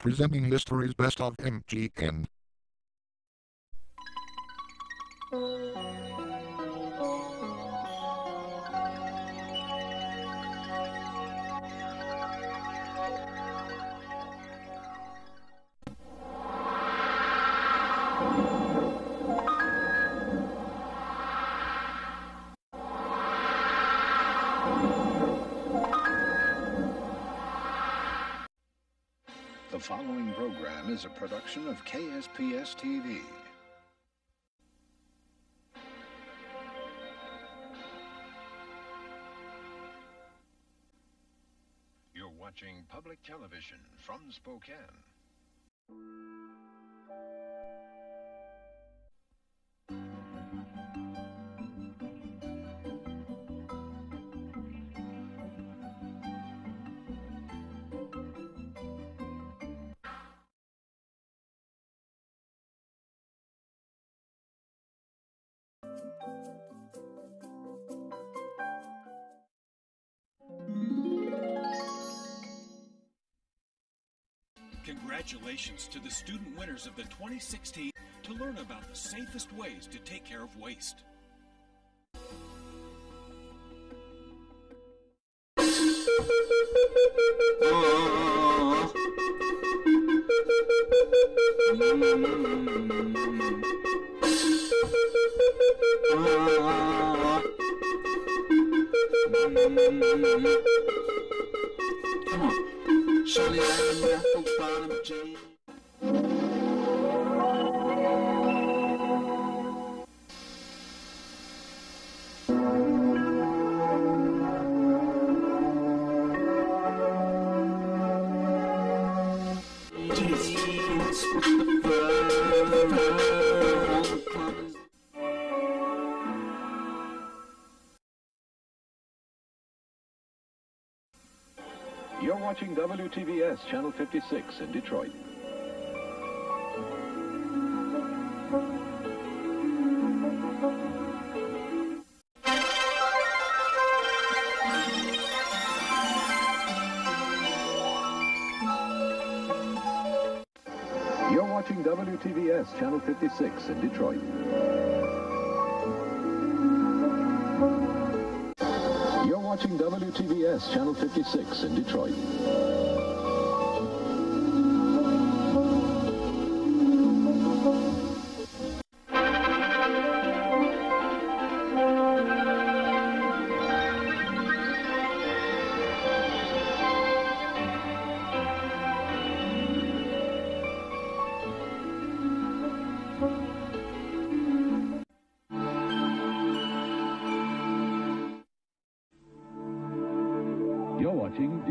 presenting history's best of MGN. The following program is a production of KSPS TV. You're watching public television from Spokane. Congratulations to the student winners of the 2016 to learn about the safest ways to take care of waste. Shirley Island, Raffles Bottom, the fur, watching WTVS Channel 56 in Detroit. You're watching WTVS Channel 56 in Detroit. Watching WTVS Channel 56 in Detroit.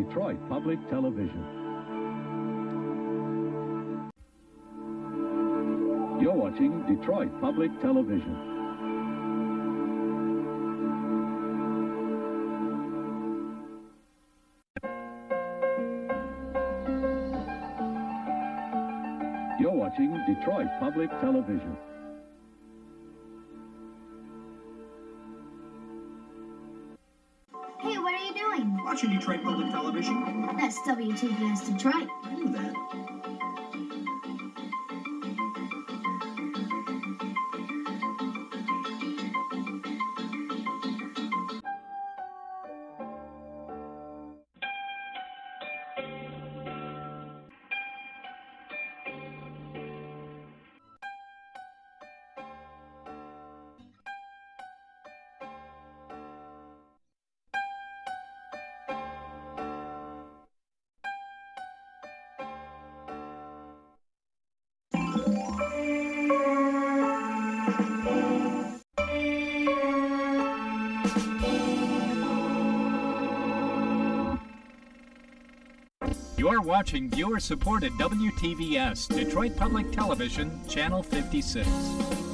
Detroit Public Television. You're watching Detroit Public Television. You're watching Detroit Public Television. That's WTVS Detroit. I knew that. You're watching viewer supported WTVS, Detroit Public Television, Channel 56.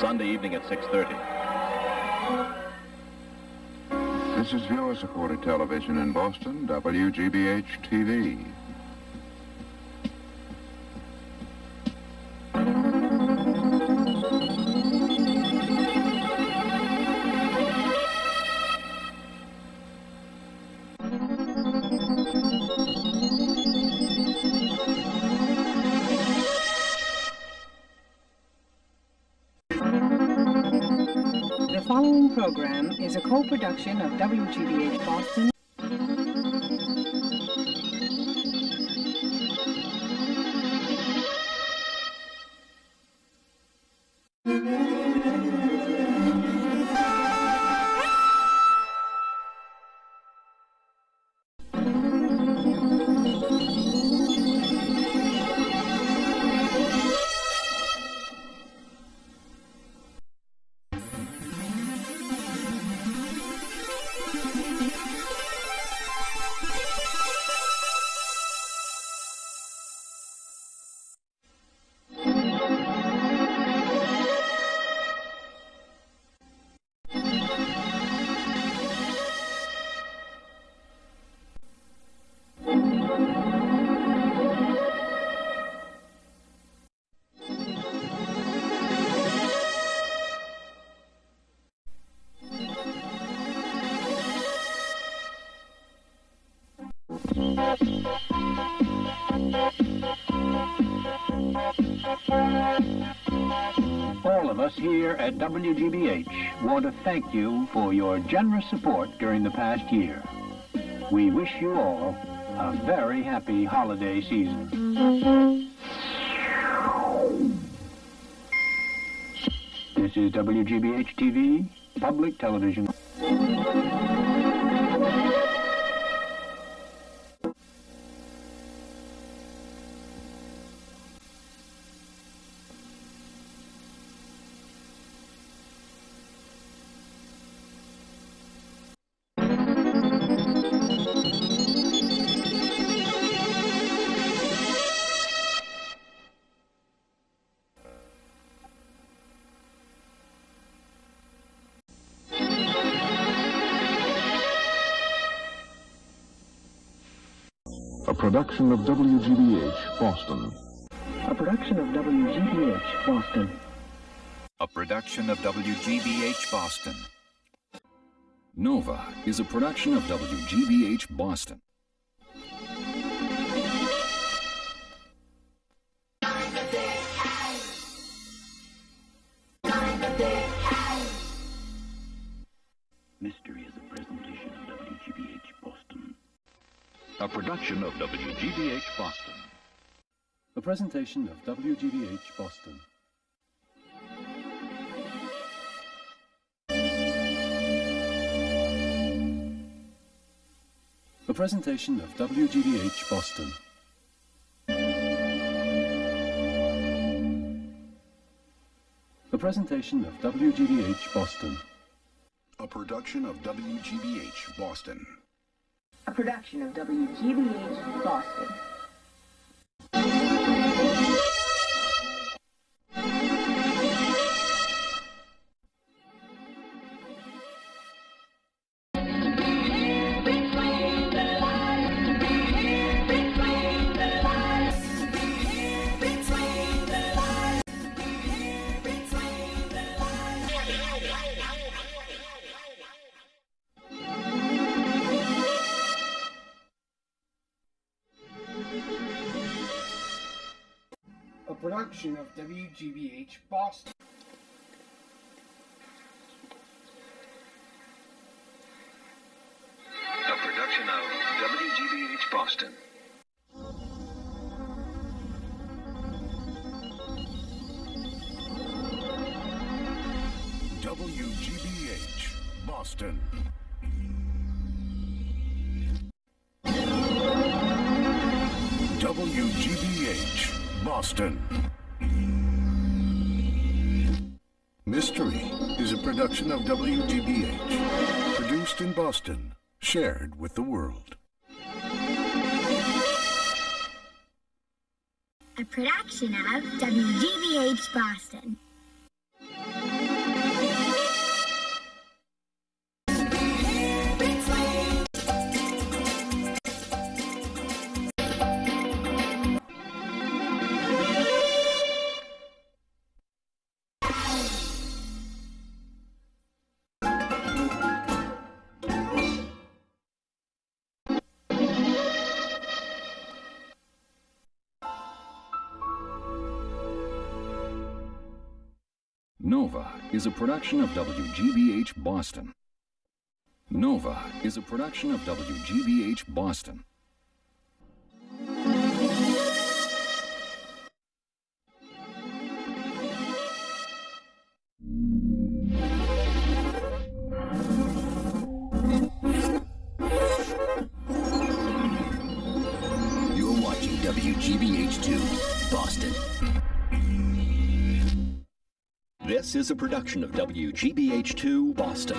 Sunday evening at 6.30. This is viewer-supported television in Boston, WGBH-TV. Following program is a co-production of WGBH Boston. Here at WGBH want to thank you for your generous support during the past year. We wish you all a very happy holiday season. This is WGBH TV, public television. Production of WGBH Boston. A production of WGBH Boston. A production of WGBH Boston. Nova is a production of WGBH Boston. A production of WGBH Boston. A presentation of WGBH Boston. A presentation of WGBH Boston. A presentation of WGBH Boston. A production of WGBH Boston. A production of WGBH Boston. Production of WGBH Boston. A production of WGBH Boston. WGBH Boston. WGBH Boston. Production of WGBH, produced in Boston, shared with the world. A production of WGBH Boston. Nova is a production of WGBH Boston. Nova is a production of WGBH Boston. You're watching WGBH2, Boston. Is a production of WGBH2, Boston.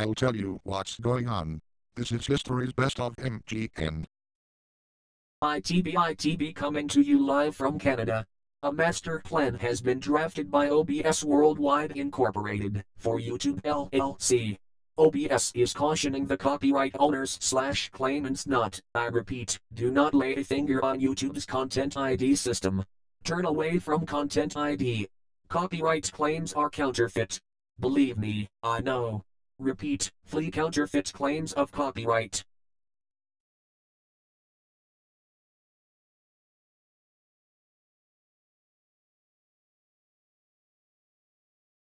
I'll tell you what's going on. This is history's best of MGN. ITB ITB coming to you live from Canada. A master plan has been drafted by OBS Worldwide Incorporated for YouTube LLC. OBS is cautioning the copyright owners slash claimants not, I repeat, do not lay a finger on YouTube's Content ID system. Turn away from Content ID. Copyright claims are counterfeit. Believe me, I know. Repeat, flee counterfeit claims of copyright.